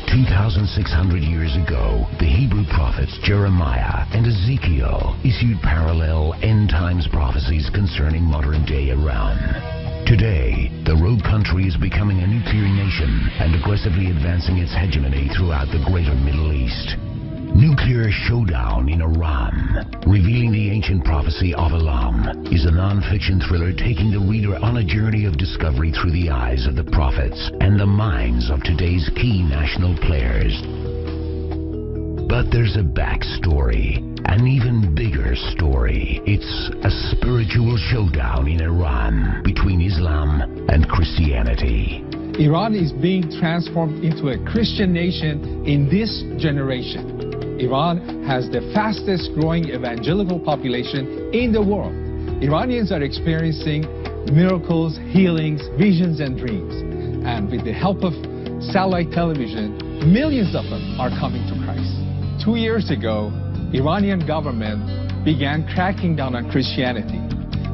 About 2,600 years ago, the Hebrew prophets Jeremiah and Ezekiel issued parallel end times prophecies concerning modern day Iran. Today, the rogue country is becoming a nuclear nation and aggressively advancing its hegemony throughout the greater Middle East. Nuclear Showdown in Iran, revealing the ancient prophecy of Elam, is a non-fiction thriller taking the reader on a journey of discovery through the eyes of the prophets and the minds of today's key national players. But there's a backstory, an even bigger story. It's a spiritual showdown in Iran between Islam and Christianity. Iran is being transformed into a Christian nation in this generation. Iran has the fastest growing evangelical population in the world. Iranians are experiencing miracles, healings, visions, and dreams. And with the help of satellite television, millions of them are coming to Christ. Two years ago, Iranian government began cracking down on Christianity.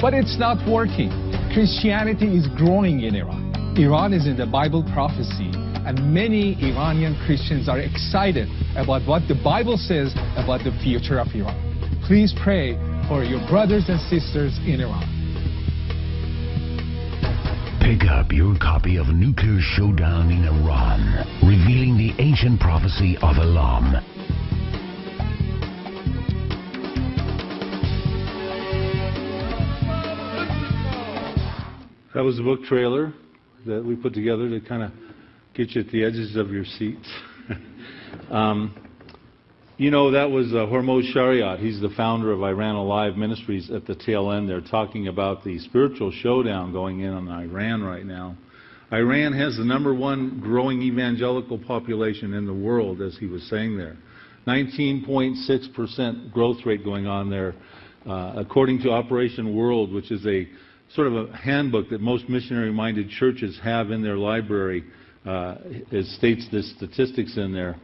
But it's not working. Christianity is growing in Iran. Iran is in the Bible prophecy and many Iranian Christians are excited about what the Bible says about the future of Iran. Please pray for your brothers and sisters in Iran. Pick up your copy of Nuclear Showdown in Iran, revealing the ancient prophecy of Elam. That was the book trailer that we put together to kind of get you at the edges of your seats. um, you know, that was uh, Hormoz Shariat. He's the founder of Iran Alive Ministries at the tail end. They're talking about the spiritual showdown going in on Iran right now. Iran has the number one growing evangelical population in the world, as he was saying there. 19.6% growth rate going on there, uh, according to Operation World, which is a sort of a handbook that most missionary-minded churches have in their library uh, it states the statistics in there.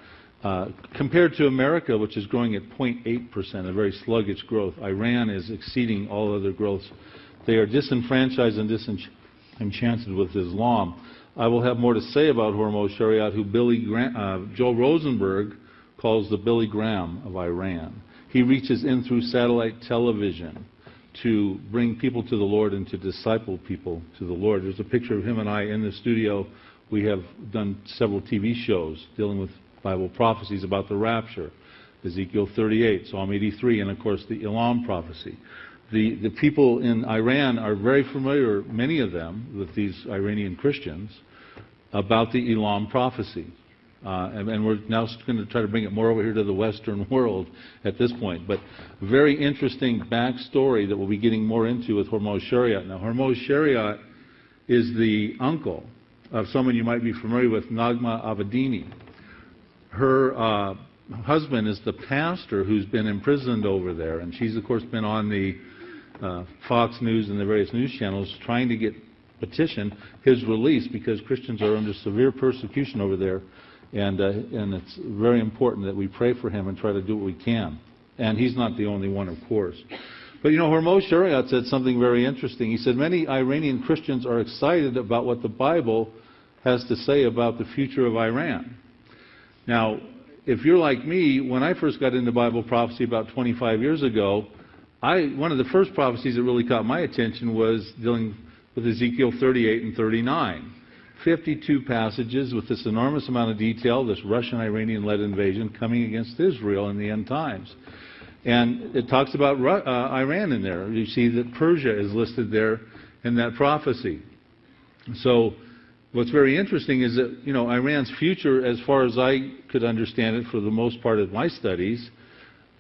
Uh, compared to America, which is growing at 0.8%, a very sluggish growth, Iran is exceeding all other growths. They are disenfranchised and disenchanted with Islam. I will have more to say about Hormoz Shariat, who Billy uh, Joel Rosenberg calls the Billy Graham of Iran. He reaches in through satellite television to bring people to the Lord and to disciple people to the Lord. There's a picture of him and I in the studio we have done several TV shows dealing with Bible prophecies about the rapture, Ezekiel 38, Psalm 83, and of course the Elam prophecy. The, the people in Iran are very familiar, many of them, with these Iranian Christians, about the Elam prophecy. Uh, and, and, we're now going to try to bring it more over here to the Western world at this point. But very interesting backstory that we'll be getting more into with Hormoz Shariat. Now, Hormoz Shariat is the uncle of someone you might be familiar with, Naghmeh Abedini. Her uh, husband is the pastor who's been imprisoned over there, and she's, of course, been on the uh, Fox News and the various news channels trying to get petition his release because Christians are under severe persecution over there, and, uh, and it's very important that we pray for him and try to do what we can. And he's not the only one, of course. But you know, Hormoz Shariat said something very interesting. He said many Iranian Christians are excited about what the Bible has to say about the future of Iran. Now, if you're like me, when I first got into Bible prophecy about 25 years ago, I, one of the first prophecies that really caught my attention was dealing with Ezekiel 38 and 39. 52 passages with this enormous amount of detail, this Russian-Iranian-led invasion coming against Israel in the end times. And it talks about uh, Iran in there. You see that Persia is listed there in that prophecy. So What's very interesting is that, you know, Iran's future, as far as I could understand it for the most part of my studies,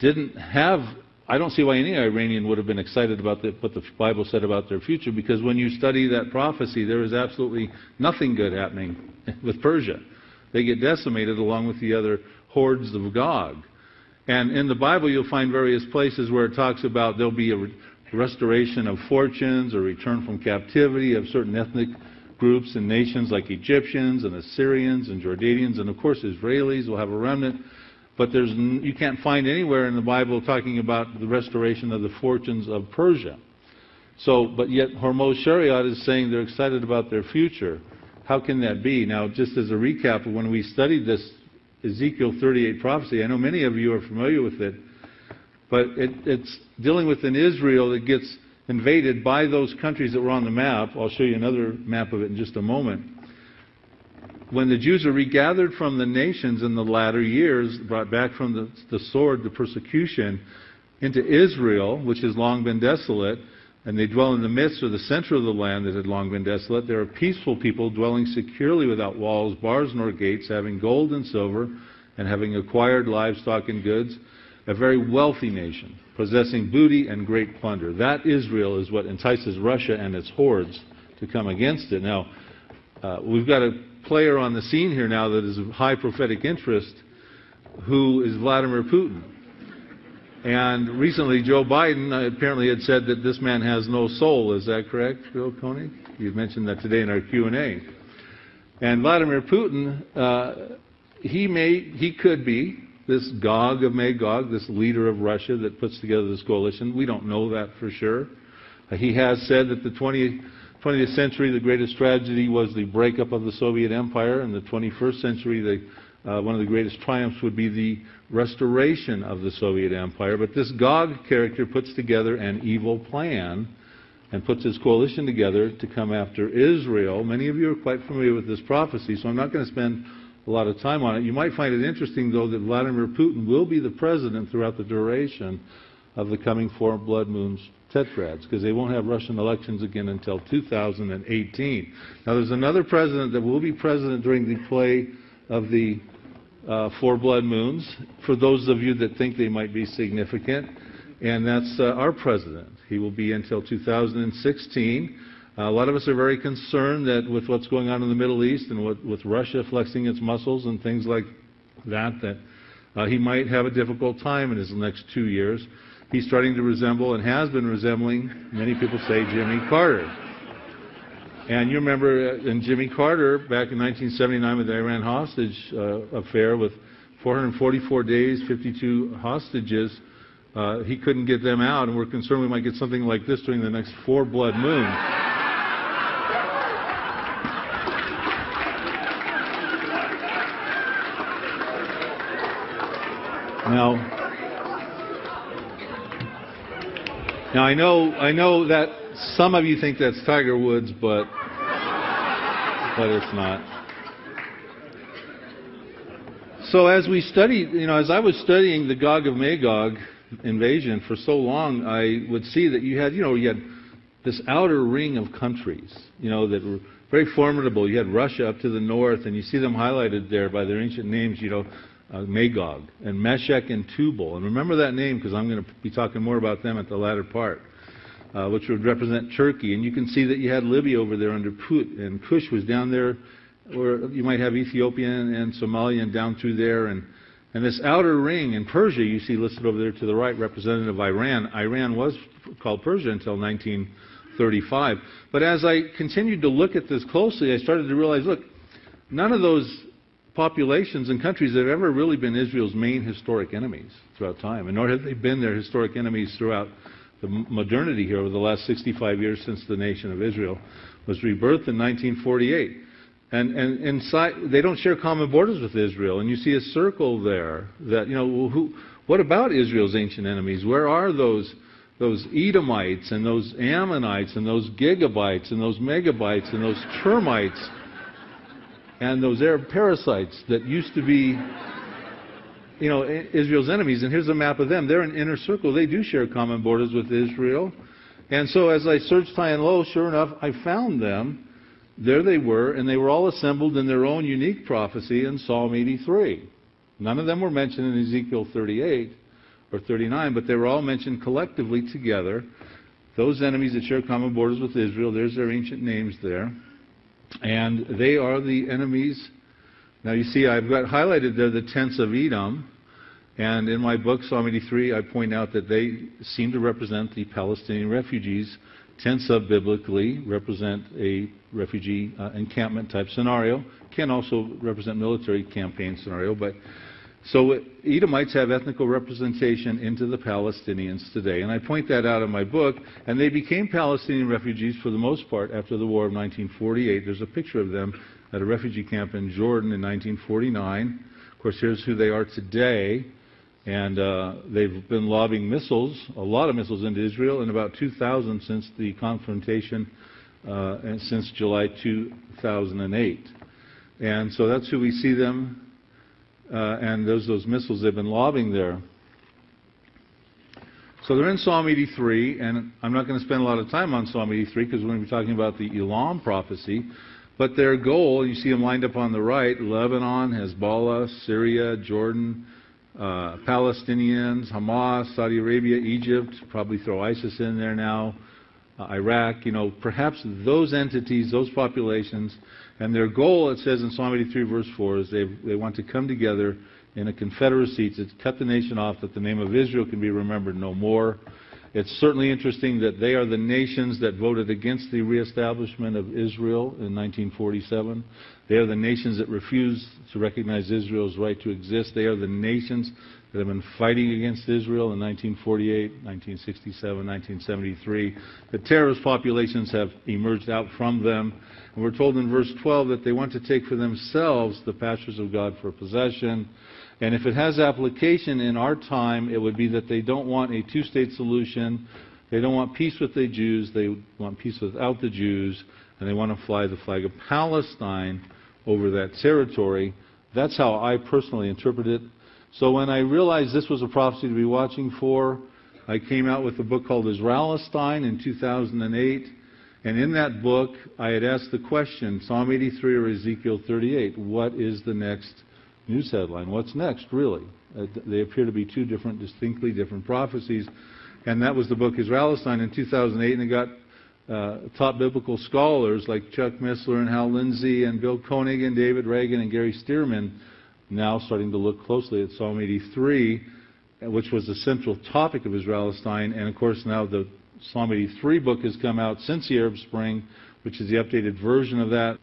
didn't have, I don't see why any Iranian would have been excited about the, what the Bible said about their future, because when you study that prophecy, there is absolutely nothing good happening with Persia. They get decimated along with the other hordes of Gog. And in the Bible, you'll find various places where it talks about there'll be a restoration of fortunes or return from captivity of certain ethnic groups and nations like Egyptians and Assyrians and Jordanians, and of course Israelis will have a remnant. But there's, you can't find anywhere in the Bible talking about the restoration of the fortunes of Persia. So, but yet Hormoz Shariat is saying they're excited about their future. How can that be? Now, just as a recap, when we studied this Ezekiel 38 prophecy. I know many of you are familiar with it, but it, it's dealing with an Israel that gets invaded by those countries that were on the map. I'll show you another map of it in just a moment. When the Jews are regathered from the nations in the latter years, brought back from the, the sword, the persecution, into Israel, which has long been desolate, and they dwell in the midst or the center of the land that had long been desolate. They are peaceful people dwelling securely without walls, bars, nor gates, having gold and silver, and having acquired livestock and goods. A very wealthy nation, possessing booty and great plunder. That Israel is what entices Russia and its hordes to come against it. Now, uh, we've got a player on the scene here now that is of high prophetic interest, who is Vladimir Putin. And recently, Joe Biden uh, apparently had said that this man has no soul. Is that correct, Bill Koenig? You mentioned that today in our Q&A. And Vladimir Putin, uh, he may, he could be this Gog of Magog, this leader of Russia that puts together this coalition. We don't know that for sure. Uh, he has said that the 20th, 20th century, the greatest tragedy was the breakup of the Soviet Empire, and the 21st century, the uh, one of the greatest triumphs would be the restoration of the Soviet Empire. But this Gog character puts together an evil plan and puts his coalition together to come after Israel. Many of you are quite familiar with this prophecy, so I'm not going to spend a lot of time on it. You might find it interesting, though, that Vladimir Putin will be the president throughout the duration of the coming four blood moons tetrads, because they won't have Russian elections again until 2018. Now, there's another president that will be president during the play of the uh, four blood moons, for those of you that think they might be significant, and that's uh, our president. He will be until 2016. Uh, a lot of us are very concerned that with what's going on in the Middle East and what, with Russia flexing its muscles and things like that, that uh, he might have a difficult time in his next two years. He's starting to resemble and has been resembling, many people say, Jimmy Carter. And you remember uh, in Jimmy Carter back in 1979 with the Iran hostage uh, affair with 444 days, 52 hostages, uh, he couldn't get them out, and we're concerned we might get something like this during the next four blood moons. Now, now I know I know that some of you think that's Tiger Woods, but but it's not. So as we studied, you know, as I was studying the Gog of Magog invasion for so long, I would see that you had, you know, you had this outer ring of countries, you know, that were very formidable. You had Russia up to the north, and you see them highlighted there by their ancient names, you know, uh, Magog and Meshech and Tubal. And remember that name because I'm going to be talking more about them at the latter part uh, which would represent Turkey. And you can see that you had Libya over there under Put, and Cush was down there, or you might have Ethiopia and, Somalia and down through there. And, and this outer ring in Persia, you see listed over there to the right, representative of Iran. Iran was called Persia until 1935. But as I continued to look at this closely, I started to realize, look, none of those populations and countries have ever really been Israel's main historic enemies throughout time, and nor have they been their historic enemies throughout the modernity here over the last 65 years since the nation of Israel was rebirthed in 1948. And, and they don't share common borders with Israel. And you see a circle there that, you know, who, what about Israel's ancient enemies? Where are those, those Edomites and those Ammonites and those gigabytes and those megabytes and those termites and those Arab parasites that used to be you know, Israel's enemies, and here's a map of them. They're an inner circle. They do share common borders with Israel. And so as I searched high and low, sure enough, I found them. There they were, and they were all assembled in their own unique prophecy in Psalm 83. None of them were mentioned in Ezekiel 38 or 39, but they were all mentioned collectively together. Those enemies that share common borders with Israel, there's their ancient names there. And they are the enemies. Now you see, I've got highlighted there the tents of Edom. And in my book, Psalm 83, I point out that they seem to represent the Palestinian refugees. Tents of biblically represent a refugee uh, encampment type scenario. Can also represent military campaign scenario, but so Edomites have ethnical representation into the Palestinians today, and I point that out in my book. And they became Palestinian refugees for the most part after the War of 1948. There's a picture of them at a refugee camp in Jordan in 1949 Of course, here's who they are today. And uh, they've been lobbing missiles, a lot of missiles into Israel, and about 2,000 since the confrontation, uh, and since July 2008. And so that's who we see them, uh, and those those missiles they've been lobbing there. So they're in Psalm 83, and I'm not going to spend a lot of time on Psalm 83 because we're going to be talking about the Elam prophecy. But their goal, you see them lined up on the right Lebanon, Hezbollah, Syria, Jordan, uh, Palestinians, Hamas, Saudi Arabia, Egypt, probably throw ISIS in there now, uh, Iraq, you know, perhaps those entities, those populations, and their goal, it says in Psalm 83, verse 4, is they, they want to come together in a confederacy to cut the nation off that the name of Israel can be remembered no more. It's certainly interesting that they are the nations that voted against the reestablishment of Israel in 1947. They are the nations that refused to recognize Israel's right to exist. They are the nations that have been fighting against Israel in 1948, 1967, 1973. The terrorist populations have emerged out from them. And we're told in verse 12 that they want to take for themselves the pastures of God for possession. And if it has application in our time, it would be that they don't want a two state solution. They don't want peace with the Jews. They want peace without the Jews. And they want to fly the flag of Palestine over that territory. That's how I personally interpret it. So when I realized this was a prophecy to be watching for, I came out with a book called Israelistine in 2008. And in that book, I had asked the question Psalm 83 or Ezekiel 38, what is the next news headline? What's next, really? Uh, they appear to be two different, distinctly different prophecies. And that was the book Israelistine in 2008, and it got uh, top biblical scholars like Chuck Missler and Hal Lindsey and Bill Koenig and David Reagan and Gary Stearman now starting to look closely at Psalm 83, which was the central topic of Israelistine. And of course, now the Psalm 83 book has come out since the Arab Spring, which is the updated version of that.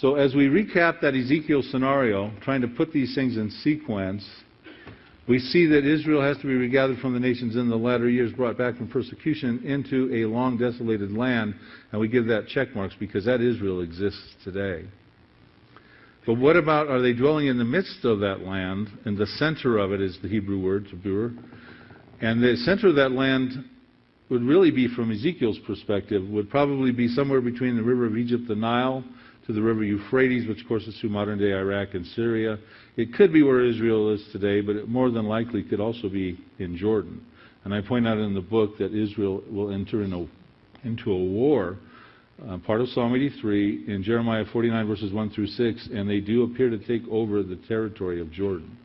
So as we recap that Ezekiel scenario, trying to put these things in sequence, we see that Israel has to be regathered from the nations in the latter years, brought back from persecution into a long desolated land, and we give that check marks because that Israel exists today. But what about are they dwelling in the midst of that land? And the center of it is the Hebrew word, tabur. And the center of that land would really be, from Ezekiel's perspective, would probably be somewhere between the river of Egypt, the Nile, to the river Euphrates, which courses through modern day Iraq and Syria. It could be where Israel is today, but it more than likely could also be in Jordan. And I point out in the book that Israel will enter in a, into a war uh, part of Psalm 83 in Jeremiah 49 verses 1 through 6, and they do appear to take over the territory of Jordan.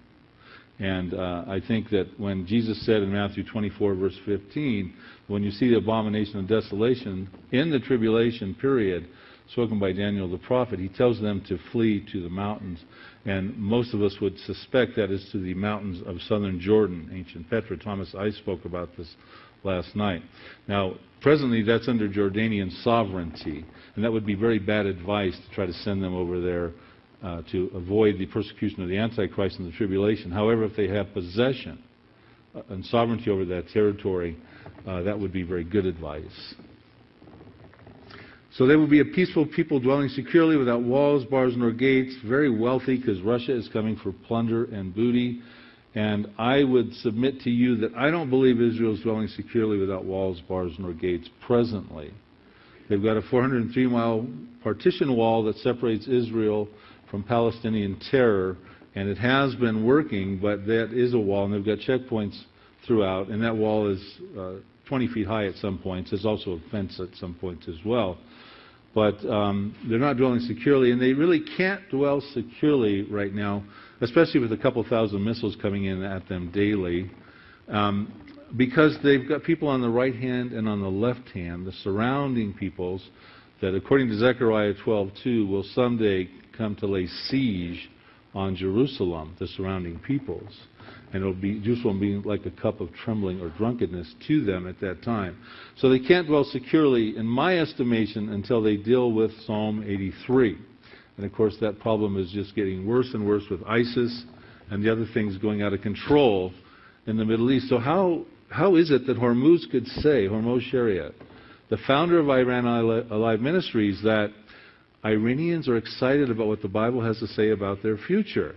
And uh, I think that when Jesus said in Matthew 24 verse 15, when you see the abomination of desolation in the tribulation period, spoken by Daniel the prophet, he tells them to flee to the mountains. And most of us would suspect that is to the mountains of southern Jordan, ancient Petra. Thomas I spoke about this last night. Now, presently that's under Jordanian sovereignty, and that would be very bad advice to try to send them over there uh, to avoid the persecution of the Antichrist and the tribulation. However, if they have possession uh, and sovereignty over that territory, uh, that would be very good advice. So they will be a peaceful people dwelling securely without walls, bars, nor gates, very wealthy because Russia is coming for plunder and booty. And I would submit to you that I don't believe Israel is dwelling securely without walls, bars, nor gates presently. They've got a 403 mile partition wall that separates Israel from Palestinian terror, and it has been working, but that is a wall, and they've got checkpoints throughout, and that wall is uh, 20 feet high at some points. There's also a fence at some points as well. But um, they're not dwelling securely, and they really can't dwell securely right now especially with a couple thousand missiles coming in at them daily, um, because they've got people on the right hand and on the left hand, the surrounding peoples, that according to Zechariah 12:2 will someday come to lay siege on Jerusalem, the surrounding peoples. And it'll be Jerusalem being like a cup of trembling or drunkenness to them at that time. So they can't dwell securely, in my estimation, until they deal with Psalm 83. And of course, that problem is just getting worse and worse with ISIS and the other things going out of control in the Middle East. So, how, how is it that Hormoz could say, Hormoz Shariat, the founder of Iran Alive Ministries, that Iranians are excited about what the Bible has to say about their future?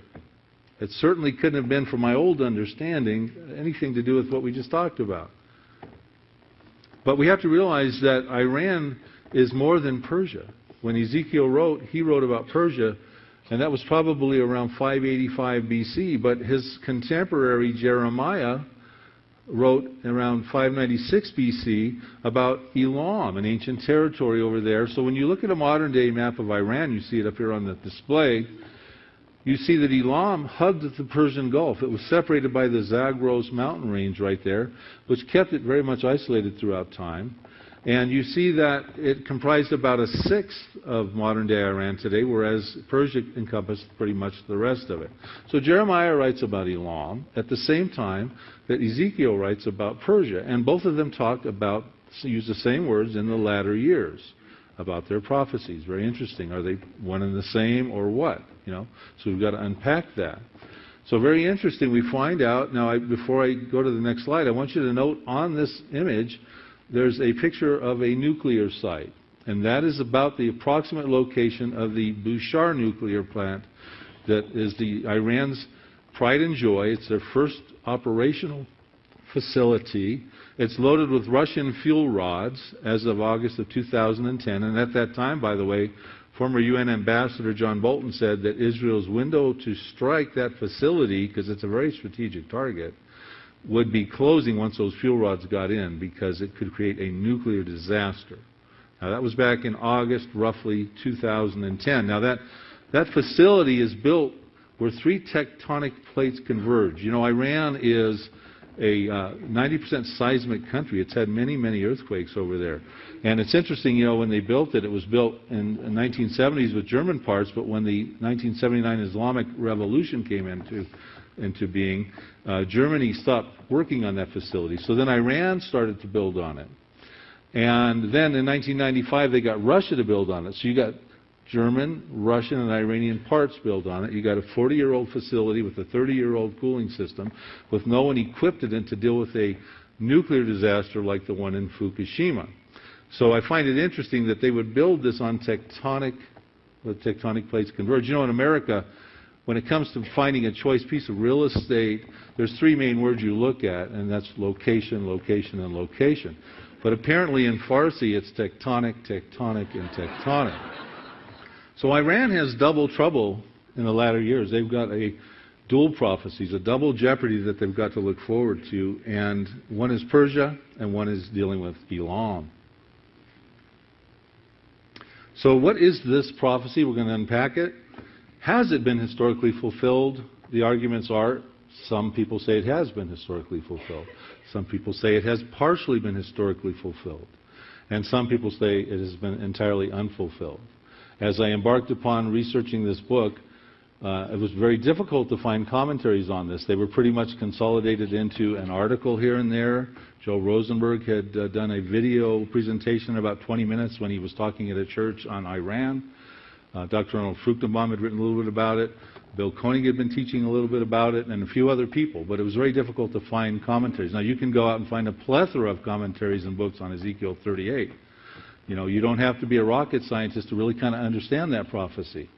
It certainly couldn't have been, from my old understanding, anything to do with what we just talked about. But we have to realize that Iran is more than Persia. When Ezekiel wrote, he wrote about Persia, and that was probably around 585 BC. But his contemporary Jeremiah wrote around 596 BC about Elam, an ancient territory over there. So when you look at a modern day map of Iran, you see it up here on the display, you see that Elam hugged the Persian Gulf. It was separated by the Zagros mountain range right there, which kept it very much isolated throughout time. And you see that it comprised about a sixth of modern day Iran today, whereas Persia encompassed pretty much the rest of it. So Jeremiah writes about Elam at the same time that Ezekiel writes about Persia. And both of them talk about, use the same words in the latter years about their prophecies. Very interesting. Are they one and the same or what? You know, so we've got to unpack that. So very interesting. We find out now. I, before I go to the next slide, I want you to note on this image there's a picture of a nuclear site, and that is about the approximate location of the Bushehr nuclear plant that is the Iran's pride and joy. It's their first operational facility. It's loaded with Russian fuel rods as of August of 2010, and at that time, by the way, former UN Ambassador John Bolton said that Israel's window to strike that facility, because it's a very strategic target, would be closing once those fuel rods got in because it could create a nuclear disaster. Now, that was back in August, roughly 2010. Now, that, that facility is built where three tectonic plates converge. You know, Iran is a uh, 90% seismic country. It's had many, many earthquakes over there. And it's interesting, you know, when they built it, it was built in the 1970s with German parts, but when the 1979 Islamic Revolution came into into being, uh, Germany stopped working on that facility. So then Iran started to build on it. And then in 1995, they got Russia to build on it. So you got German, Russian, and Iranian parts built on it. You got a 40-year-old facility with a 30-year-old cooling system with no one equipped in it to deal with a nuclear disaster like the one in Fukushima. So I find it interesting that they would build this on tectonic, the tectonic plates converge. You know, in America, when it comes to finding a choice piece of real estate, there's three main words you look at, and that's location, location, and location. But apparently in Farsi, it's tectonic, tectonic, and tectonic. So Iran has double trouble in the latter years. They've got a dual prophecies, a double jeopardy that they've got to look forward to, and one is Persia, and one is dealing with Elam. So what is this prophecy? We're going to unpack it. Has it been historically fulfilled? The arguments are some people say it has been historically fulfilled. Some people say it has partially been historically fulfilled. And some people say it has been entirely unfulfilled. As I embarked upon researching this book, uh, it was very difficult to find commentaries on this. They were pretty much consolidated into an article here and there. Joe Rosenberg had uh, done a video presentation about 20 minutes when he was talking at a church on Iran. Uh, Dr. Arnold Fruchtenbaum had written a little bit about it. Bill Koenig had been teaching a little bit about it, and a few other people, but it was very difficult to find commentaries. Now, you can go out and find a plethora of commentaries and books on Ezekiel 38. You know, you don't have to be a rocket scientist to really kind of understand that prophecy.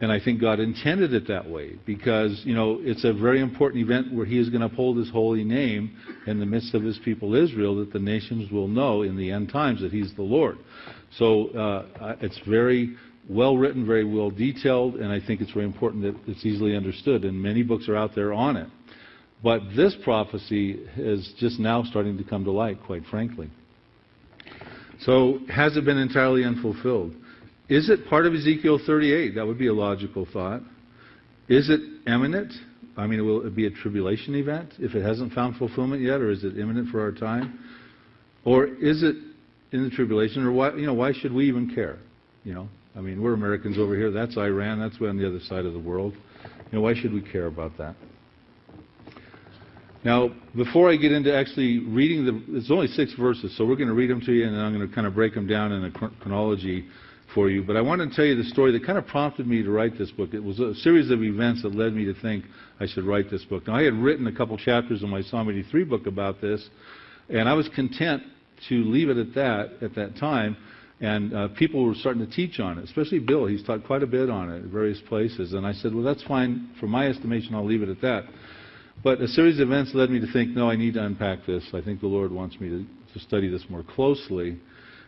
And I think God intended it that way because, you know, it's a very important event where He is going to uphold His holy name in the midst of His people Israel that the nations will know in the end times that He's the Lord. So uh, it's very well written, very well detailed, and I think it's very important that it's easily understood. And many books are out there on it. But this prophecy is just now starting to come to light, quite frankly. So, has it been entirely unfulfilled? Is it part of Ezekiel 38? That would be a logical thought. Is it imminent? I mean, will it be a tribulation event if it hasn't found fulfillment yet, or is it imminent for our time? Or is it in the tribulation, or why, you know, why should we even care? You know, I mean, we're Americans over here. That's Iran. That's on the other side of the world. You know, why should we care about that? Now, before I get into actually reading the, it's only six verses, so we're going to read them to you, and then I'm going to kind of break them down in a chronology for you. But I want to tell you the story that kind of prompted me to write this book. It was a series of events that led me to think I should write this book. Now, I had written a couple chapters in my Psalm 83 book about this, and I was content to leave it at that at that time And uh, people were starting to teach on it, especially Bill. He's taught quite a bit on it at various places. And I said, well, that's fine. For my estimation, I'll leave it at that. But a series of events led me to think, no, I need to unpack this. I think the Lord wants me to, to study this more closely.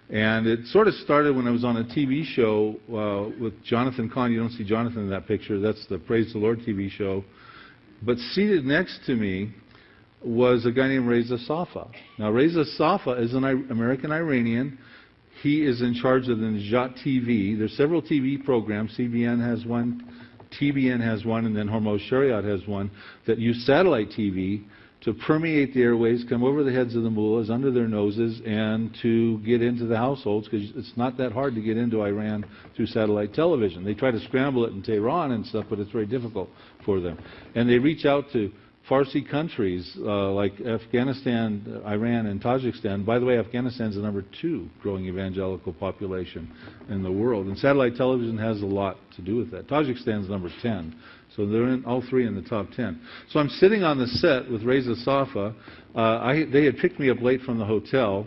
And it sort of started when I was on a TV show uh, with Jonathan Cahn. You don't see Jonathan in that picture. That's the Praise the Lord TV show. But seated next to me was a guy named Reza Safa. Now, Reza Safa is an American Iranian he is in charge of the Najat TV. There's several TV programs. CBN has one, TBN has one, and then Hormoz Shariat has one that use satellite TV to permeate the airways, come over the heads of the mullahs, under their noses, and to get into the households, because it's not that hard to get into Iran through satellite television. They try to scramble it in Tehran and stuff, but it's very difficult for them. And they reach out to Farsi countries uh, like Afghanistan, Iran, and Tajikistan. By the way, Afghanistan is the number two growing evangelical population in the world, and satellite television has a lot to do with that. Tajikistan is number 10, so they're in, all three in the top 10. So I'm sitting on the set with Reza Safa. Uh, I, they had picked me up late from the hotel.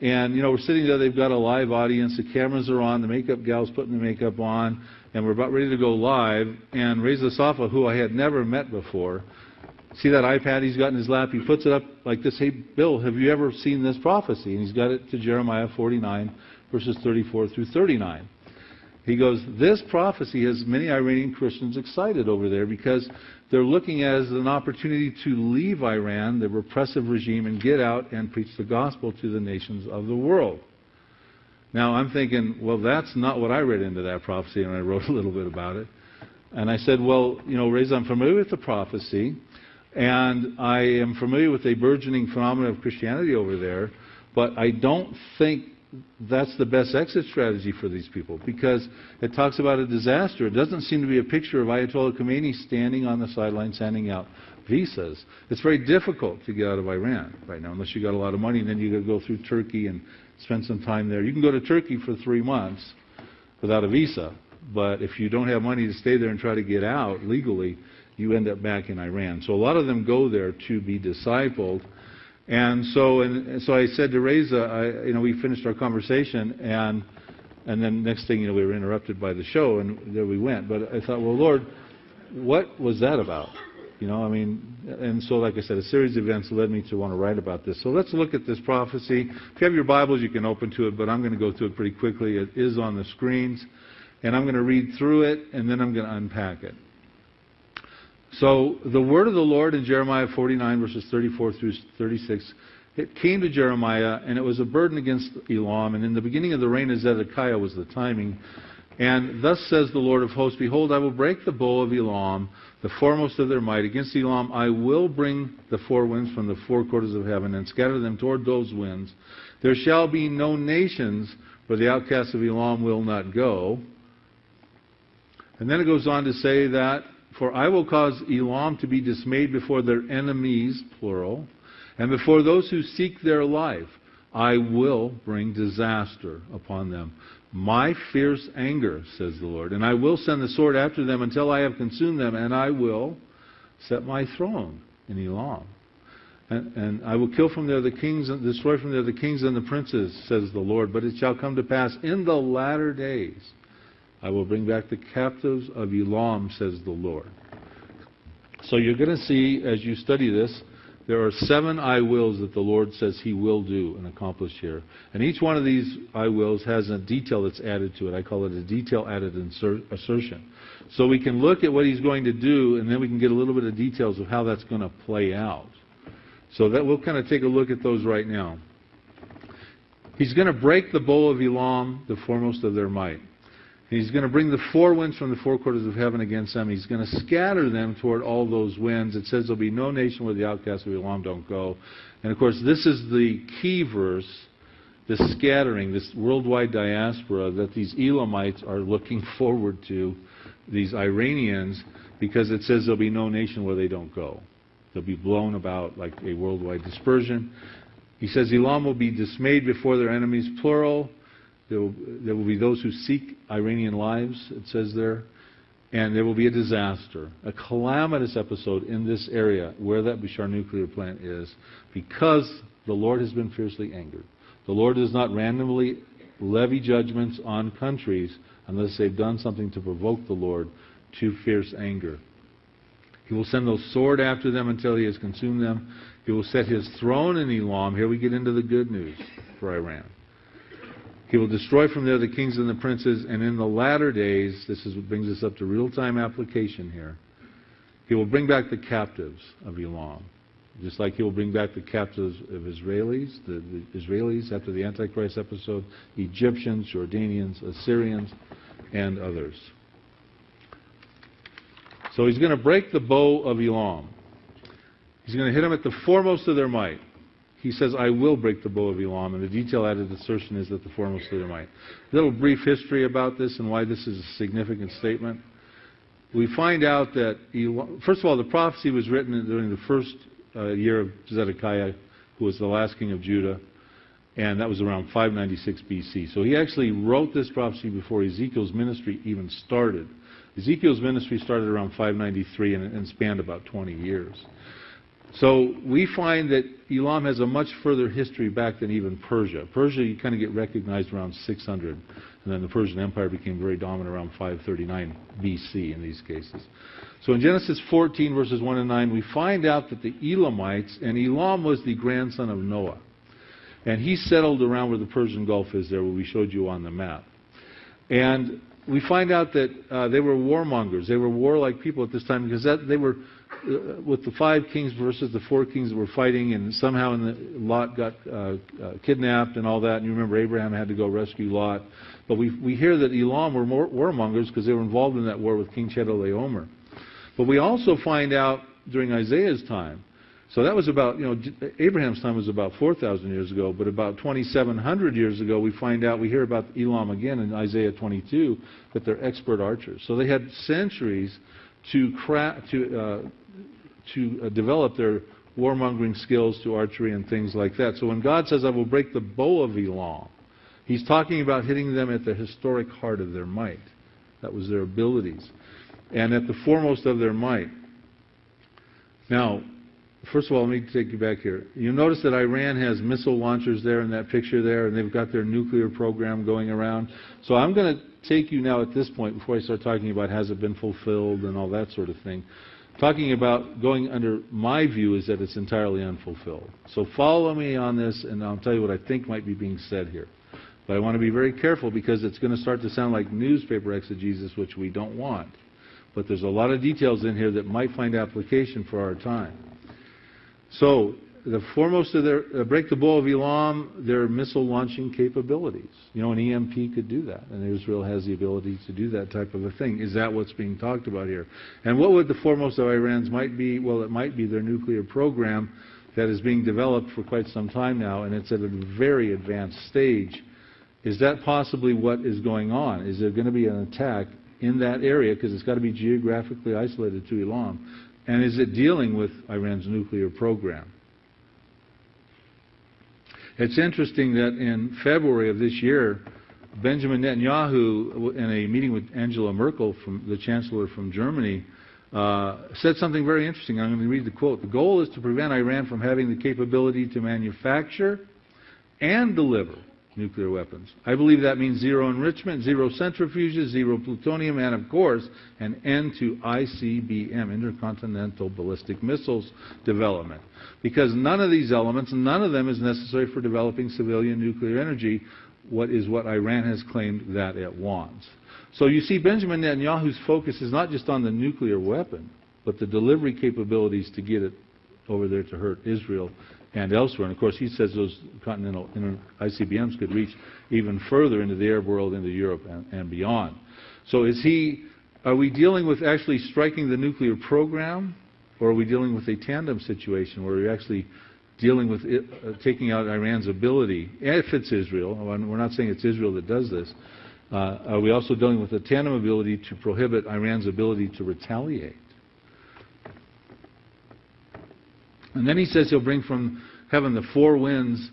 And, you know, we're sitting there, they've got a live audience, the cameras are on, the makeup gal's putting the makeup on, and we're about ready to go live. And Reza Safa, who I had never met before, See that iPad he's got in his lap? He puts it up like this. Hey, Bill, have you ever seen this prophecy? And he's got it to Jeremiah 49, verses 34 through 39. He goes, This prophecy has many Iranian Christians excited over there because they're looking at it as an opportunity to leave Iran, the repressive regime, and get out and preach the gospel to the nations of the world. Now, I'm thinking, well, that's not what I read into that prophecy, and I wrote a little bit about it. And I said, well, you know, Reza, I'm familiar with the prophecy. And I am familiar with a burgeoning phenomenon of Christianity over there, but I don't think that's the best exit strategy for these people because it talks about a disaster. It doesn't seem to be a picture of Ayatollah Khomeini standing on the sidelines handing out visas. It's very difficult to get out of Iran right now unless you've got a lot of money and then you got to go through Turkey and spend some time there. You can go to Turkey for three months without a visa, but if you don't have money to stay there and try to get out legally, you end up back in Iran. So a lot of them go there to be discipled. And so, and so I said to Reza, I, you know, we finished our conversation, and and then next thing you know, we were interrupted by the show, and there we went. But I thought, well, Lord, what was that about? You know, I mean, and so, like I said, a series of events led me to want to write about this. So let's look at this prophecy. If you have your Bibles, you can open to it, but I'm going to go through it pretty quickly. It is on the screens, and I'm going to read through it, and then I'm going to unpack it. So the word of the Lord in Jeremiah 49, verses 34 through 36, it came to Jeremiah, and it was a burden against Elam. And in the beginning of the reign of Zedekiah was the timing. And thus says the Lord of hosts, Behold, I will break the bow of Elam, the foremost of their might. Against Elam I will bring the four winds from the four quarters of heaven, and scatter them toward those winds. There shall be no nations where the outcasts of Elam will not go. And then it goes on to say that for I will cause Elam to be dismayed before their enemies, plural, and before those who seek their life. I will bring disaster upon them. My fierce anger, says the Lord, and I will send the sword after them until I have consumed them, and I will set my throne in Elam. And, and, I will kill from there the kings and destroy from there the kings and the princes, says the Lord. But it shall come to pass in the latter days I will bring back the captives of Elam, says the Lord. So you're going to see, as you study this, there are seven I wills that the Lord says He will do and accomplish here. And each one of these I wills has a detail that's added to it. I call it a detail added assertion. So we can look at what He's going to do, and then we can get a little bit of details of how that's going to play out. So that we'll kind of take a look at those right now. He's going to break the bow of Elam, the foremost of their might. He's going to bring the four winds from the four quarters of heaven against them. He's going to scatter them toward all those winds. It says there'll be no nation where the outcasts of Elam don't go. And of course, this is the key verse, this scattering, this worldwide diaspora that these Elamites are looking forward to, these Iranians, because it says there'll be no nation where they don't go. They'll be blown about like a worldwide dispersion. He says Elam will be dismayed before their enemies, plural. There will, there will be those who seek Iranian lives, it says there. And there will be a disaster, a calamitous episode in this area where that Bushehr nuclear plant is because the Lord has been fiercely angered. The Lord does not randomly levy judgments on countries unless they've done something to provoke the Lord to fierce anger. He will send the sword after them until he has consumed them. He will set his throne in Elam. Here we get into the good news for Iran. He will destroy from there the kings and the princes, and in the latter days, this is what brings us up to real time application here, he will bring back the captives of Elam. Just like he will bring back the captives of Israelis, the, the Israelis after the Antichrist episode, Egyptians, Jordanians, Assyrians, and others. So he's going to break the bow of Elam. He's going to hit them at the foremost of their might. He says, I will break the bow of Elam, and the detail added assertion is that the foremost might. A little brief history about this and why this is a significant statement. We find out that, Elam, first of all, the prophecy was written during the first uh, year of Zedekiah, who was the last king of Judah, and that was around 596 BC. So he actually wrote this prophecy before Ezekiel's ministry even started. Ezekiel's ministry started around 593 and, and spanned about 20 years. So we find that Elam has a much further history back than even Persia. Persia, you kind of get recognized around 600, and then the Persian Empire became very dominant around 539 BC in these cases. So in Genesis 14, verses 1 and 9, we find out that the Elamites, and Elam was the grandson of Noah, and he settled around where the Persian Gulf is there, where we showed you on the map. And we find out that uh, they were warmongers. They were warlike people at this time because that, they were with the five kings versus the four kings that were fighting, and somehow in the, Lot got uh, uh, kidnapped and all that. And you remember Abraham had to go rescue Lot. But we, we hear that Elam were more, warmongers because they were involved in that war with King Chedorlaomer. But we also find out during Isaiah's time. So that was about, you know, Abraham's time was about 4,000 years ago, but about 2,700 years ago, we find out, we hear about Elam again in Isaiah 22, that they're expert archers. So they had centuries to, cra- to, uh, to uh, develop their warmongering skills to archery and things like that. So when God says, I will break the bow of Elam, he's talking about hitting them at the historic heart of their might. That was their abilities. And at the foremost of their might. Now, first of all, let me take you back here. You notice that Iran has missile launchers there in that picture there, and they've got their nuclear program going around. So I'm going to take you now at this point, before I start talking about has it been fulfilled and all that sort of thing, talking about going under my view is that it's entirely unfulfilled. So follow me on this, and I'll tell you what I think might be being said here. But I want to be very careful because it's going to start to sound like newspaper exegesis, which we don't want. But there's a lot of details in here that might find application for our time. So the foremost of their uh, break the bow of Elam, their missile launching capabilities. You know, an EMP could do that, and Israel has the ability to do that type of a thing. Is that what's being talked about here? And what would the foremost of Iran's might be? Well, it might be their nuclear program that is being developed for quite some time now, and it's at a very advanced stage. Is that possibly what is going on? Is there going to be an attack in that area because it's got to be geographically isolated to Elam? And is it dealing with Iran's nuclear program? It's interesting that in February of this year, Benjamin Netanyahu, in a meeting with Angela Merkel, from the Chancellor from Germany, uh, said something very interesting. I'm going to read the quote. The goal is to prevent Iran from having the capability to manufacture and deliver nuclear weapons. I believe that means zero enrichment, zero centrifuges, zero plutonium, and of course, an end to ICBM, intercontinental ballistic missiles development. Because none of these elements, none of them is necessary for developing civilian nuclear energy, what is what Iran has claimed that it wants. So you see, Benjamin Netanyahu's focus is not just on the nuclear weapon, but the delivery capabilities to get it over there to hurt Israel and elsewhere. And of course, he says those continental ICBMs could reach even further into the Arab world, into Europe, and, and beyond. So is he? Are we dealing with actually striking the nuclear program, or are we dealing with a tandem situation where we're actually dealing with it, uh, taking out Iran's ability, if it's Israel, we're not saying it's Israel that does this, uh, are we also dealing with a tandem ability to prohibit Iran's ability to retaliate? And then he says he'll bring from heaven the four winds.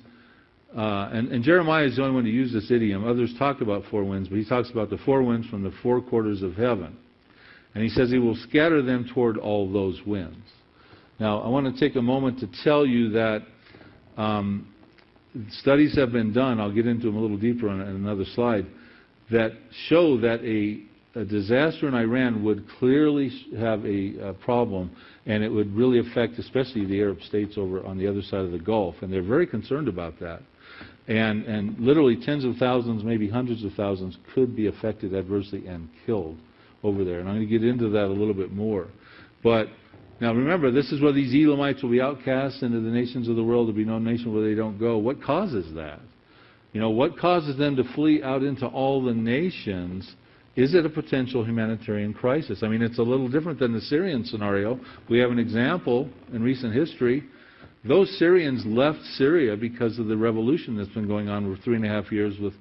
Uh, and, and, Jeremiah is the only one to use this idiom. Others talk about four winds, but he talks about the four winds from the four quarters of heaven. And he says he will scatter them toward all those winds. Now, I want to take a moment to tell you that um, studies have been done, I'll get into them a little deeper on another slide, that show that a, a disaster in Iran would clearly have a, a, problem and it would really affect especially the Arab states over on the other side of the Gulf. And they're very concerned about that. And, and literally tens of thousands, maybe hundreds of thousands, could be affected adversely and killed over there. And I'm going to get into that a little bit more. But now remember, this is where these Elamites will be outcast into the nations of the world. There'll be no nation where they don't go. What causes that? You know, what causes them to flee out into all the nations? Is it a potential humanitarian crisis? I mean, it's a little different than the Syrian scenario. We have an example in recent history those Syrians left Syria because of the revolution that's been going on for three and a half years with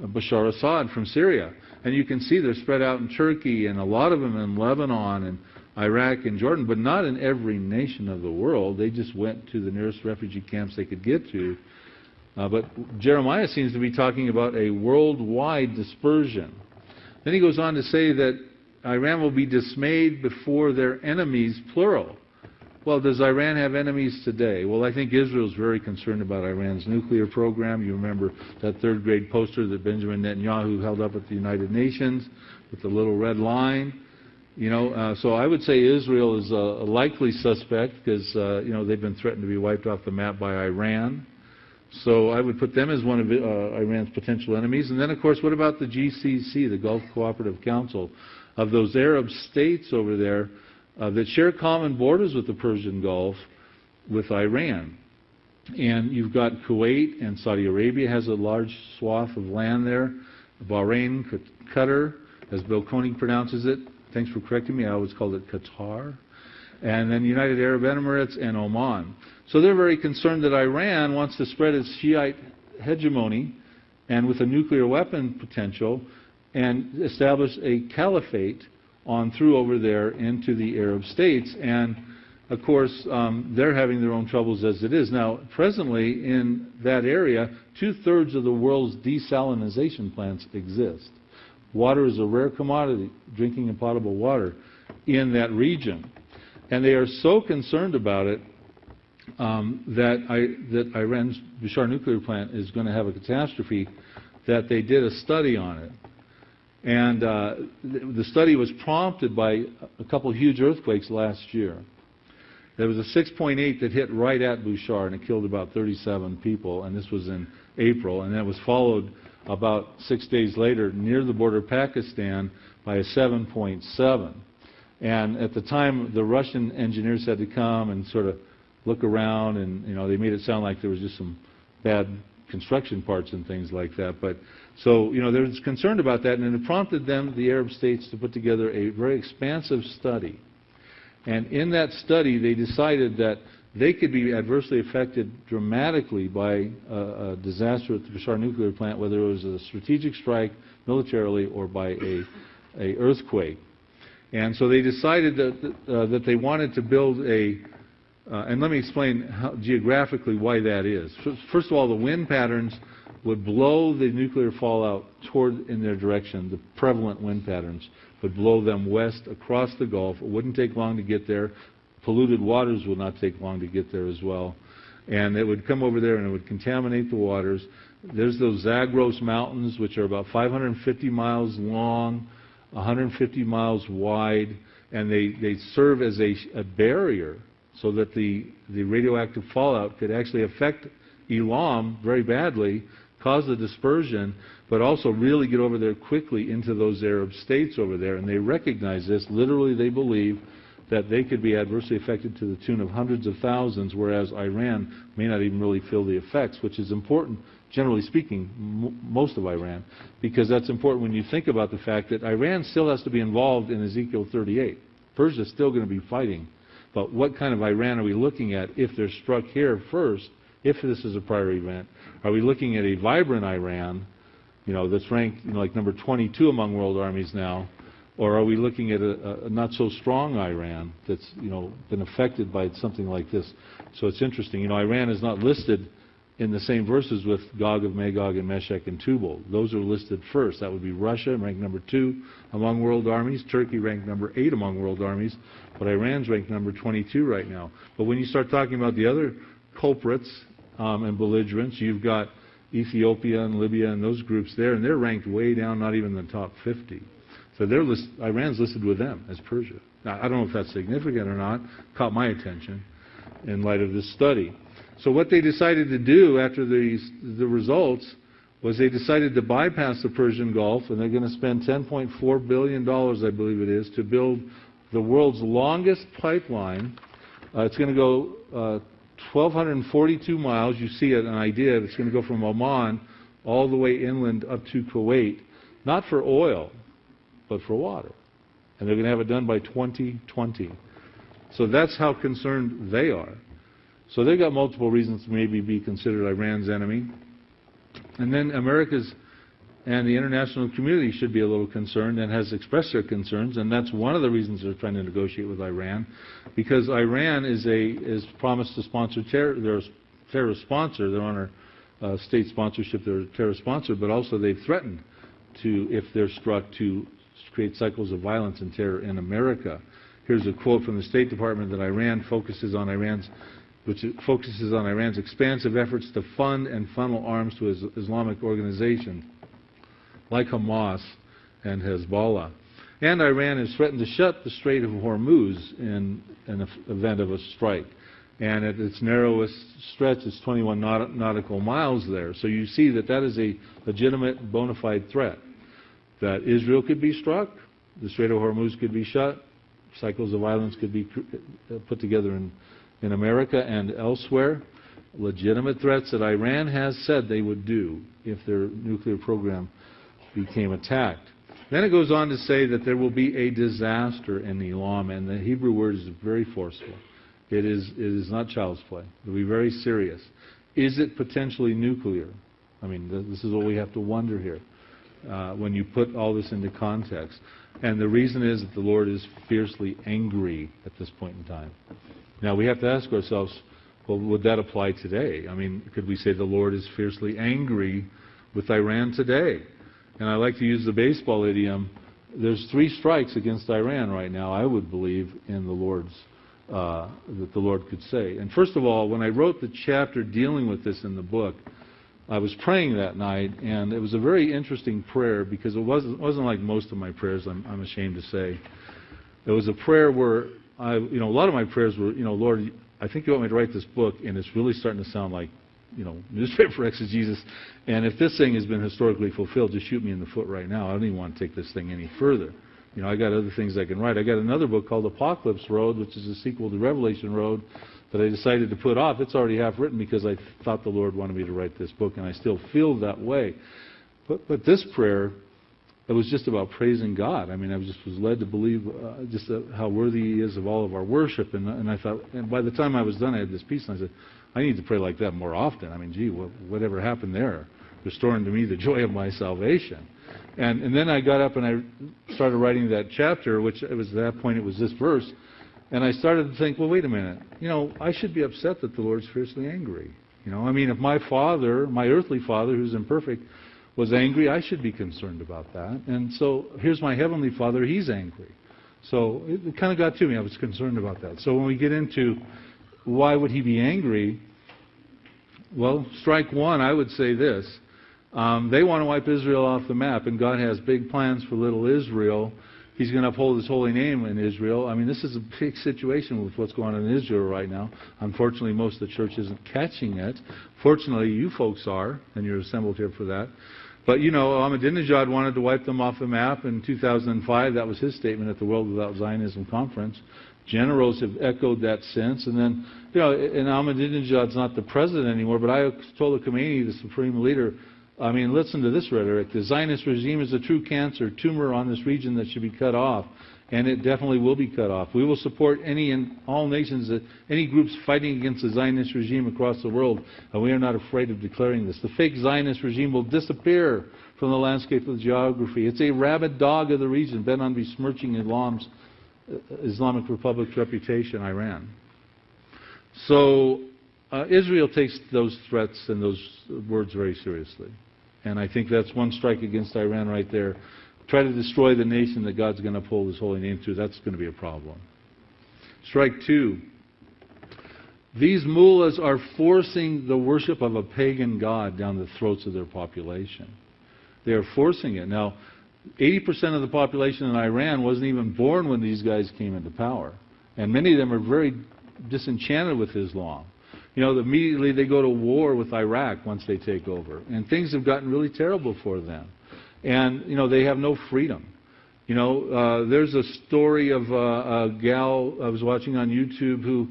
Bashar Assad from Syria. And you can see they're spread out in Turkey and a lot of them in Lebanon and Iraq and Jordan, but not in every nation of the world. They just went to the nearest refugee camps they could get to. Uh, but Jeremiah seems to be talking about a worldwide dispersion. Then he goes on to say that Iran will be dismayed before their enemies, plural. Well, does Iran have enemies today? Well, I think Israel is very concerned about Iran's nuclear program. You remember that third grade poster that Benjamin Netanyahu held up at the United Nations with the little red line. You know, uh, so I would say Israel is a, a likely suspect because uh, you know they've been threatened to be wiped off the map by Iran. So I would put them as one of uh, Iran's potential enemies. And then, of course, what about the GCC, the Gulf Cooperative Council, of those Arab states over there? uh, that share common borders with the Persian Gulf with Iran. And you've got Kuwait and Saudi Arabia has a large swath of land there. Bahrain, Qatar, as Bill Koenig pronounces it. Thanks for correcting me. I always called it Qatar. And then United Arab Emirates and Oman. So they're very concerned that Iran wants to spread its Shiite hegemony and with a nuclear weapon potential and establish a caliphate on through over there into the Arab states. And of course, um, they're having their own troubles as it is. Now, presently in that area, two thirds of the world's desalination plants exist. Water is a rare commodity, drinking and potable water, in that region. And they are so concerned about it um, that, I, that Iran's Bushehr nuclear plant is going to have a catastrophe that they did a study on it. And uh, the study was prompted by a couple huge earthquakes last year. There was a 6.8 that hit right at Bushehr, and it killed about 37 people, and this was in April. And that was followed about six days later near the border of Pakistan by a 7.7. And at the time, the Russian engineers had to come and sort of look around, and you know they made it sound like there was just some bad construction parts and things like that. But so, you know, they were concerned about that, and it prompted them, the Arab states, to put together a very expansive study. And in that study, they decided that they could be adversely affected dramatically by a, a disaster at the Bushehr nuclear plant, whether it was a strategic strike militarily or by a, a earthquake. And so they decided that, uh, that they wanted to build a, uh, and let me explain how, geographically why that is. First of all, the wind patterns would blow the nuclear fallout toward in their direction, the prevalent wind patterns would blow them west across the Gulf. It wouldn't take long to get there. Polluted waters would not take long to get there as well. And it would come over there and it would contaminate the waters. There's those Zagros Mountains, which are about 550 miles long, 150 miles wide, and they, they serve as a, a barrier so that the, the radioactive fallout could actually affect Elam very badly cause the dispersion, but also really get over there quickly into those Arab states over there. And they recognize this. Literally, they believe that they could be adversely affected to the tune of hundreds of thousands, whereas Iran may not even really feel the effects, which is important, generally speaking, most of Iran, because that's important when you think about the fact that Iran still has to be involved in Ezekiel 38. Persia is still going to be fighting. But what kind of Iran are we looking at if they're struck here first if this is a prior event? Are we looking at a vibrant Iran, you know, that's ranked you know, like number 22 among world armies now, or are we looking at a, a, not so strong Iran that's you know been affected by something like this? So it's interesting. You know, Iran is not listed in the same verses with Gog of Magog and Meshech and Tubal. Those are listed first. That would be Russia, ranked number two among world armies. Turkey ranked number eight among world armies. But Iran's ranked number 22 right now. But when you start talking about the other culprits, um, and belligerents. You've got Ethiopia and Libya and those groups there, and they're ranked way down, not even in the top 50. So they're list, Iran's listed with them as Persia. Now, I don't know if that's significant or not. Caught my attention in light of this study. So what they decided to do after these, the results was they decided to bypass the Persian Gulf, and they're going to spend $10.4 billion, I believe it is, to build the world's longest pipeline. Uh, it's going to go uh, 1,242 miles. You see it, an idea. It's going to go from Oman all the way inland up to Kuwait, not for oil, but for water. And they're going to have it done by 2020. So that's how concerned they are. So they've got multiple reasons to maybe be considered Iran's enemy. And then America's and the international community should be a little concerned and has expressed their concerns, and that's one of the reasons they're trying to negotiate with Iran, because Iran is a is promised to sponsor terror. They're terrorist sponsor. They're on our uh, state sponsorship. They're a terrorist sponsor, but also they've threatened to, if they're struck, to create cycles of violence and terror in America. Here's a quote from the State Department that Iran focuses on Iran's which focuses on Iran's expansive efforts to fund and funnel arms to his Islamic organizations like Hamas and Hezbollah. And Iran has threatened to shut the Strait of Hormuz in an event of a strike. And at its narrowest stretch, it's 21 nautical miles there. So you see that that is a legitimate, bona fide threat. That Israel could be struck, the Strait of Hormuz could be shut, cycles of violence could be put together in, in America and elsewhere. Legitimate threats that Iran has said they would do if their nuclear program became attacked. Then it goes on to say that there will be a disaster in Elam, and the Hebrew word is very forceful. It is, it is not child's play. It will be very serious. Is it potentially nuclear? I mean, this is what we have to wonder here uh, when you put all this into context. And the reason is that the Lord is fiercely angry at this point in time. Now, we have to ask ourselves, well, would that apply today? I mean, could we say the Lord is fiercely angry with Iran today? and I like to use the baseball idiom, there's three strikes against Iran right now, I would believe, in the Lord's, uh, that the Lord could say. And first of all, when I wrote the chapter dealing with this in the book, I was praying that night, and it was a very interesting prayer because it wasn't, wasn't like most of my prayers, I'm, I'm ashamed to say. It was a prayer where I, you know, a lot of my prayers were, you know, Lord, I think you want me to write this book, and it's really starting to sound like you know, newspaper exegesis. And if this thing has been historically fulfilled, just shoot me in the foot right now. I don't even want to take this thing any further. You know, I got other things I can write. I got another book called Apocalypse Road, which is a sequel to Revelation Road that I decided to put off. It's already half written because I thought the Lord wanted me to write this book, and I still feel that way. But, but this prayer, it was just about praising God. I mean, I was just was led to believe uh, just uh, how worthy He is of all of our worship. And, and I thought, and by the time I was done, I had this peace, and I said, I need to pray like that more often. I mean, gee, what, whatever happened there? Restoring to me the joy of my salvation. And, and then I got up and I started writing that chapter, which it was at that point it was this verse. And I started to think, well, wait a minute. You know, I should be upset that the Lord's fiercely angry. You know, I mean, if my father, my earthly father, who's imperfect, was angry, I should be concerned about that. And so here's my heavenly father, he's angry. So it, kind of got to me. I was concerned about that. So when we get into why would he be angry? Well, strike one, I would say this. Um, they want to wipe Israel off the map, and God has big plans for little Israel. He's going to uphold his holy name in Israel. I mean, this is a big situation with what's going on in Israel right now. Unfortunately, most of the church isn't catching it. Fortunately, you folks are, and you're assembled here for that. But, you know, Ahmadinejad wanted to wipe them off the map in 2005. That was his statement at the World Without Zionism conference. Generals have echoed that since. And then, you know, and Ahmadinejad's not the president anymore, but I told the Khomeini, the supreme leader, I mean, listen to this rhetoric. The Zionist regime is a true cancer, tumor on this region that should be cut off. And it definitely will be cut off. We will support any and all nations, uh, any groups fighting against the Zionist regime across the world, and we are not afraid of declaring this. The fake Zionist regime will disappear from the landscape of geography. It's a rabid dog of the region, bent on besmirching Islam's uh, Islamic Republic's reputation, Iran. So uh, Israel takes those threats and those words very seriously. And I think that's one strike against Iran right there. Try to destroy the nation that God's going to pull his holy name through, that's going to be a problem. Strike two. These mullahs are forcing the worship of a pagan god down the throats of their population. They are forcing it. Now, 80% of the population in Iran wasn't even born when these guys came into power. And many of them are very disenchanted with Islam. You know, immediately they go to war with Iraq once they take over. And things have gotten really terrible for them. And, you know, they have no freedom. You know, uh, there's a story of uh, a gal I was watching on YouTube who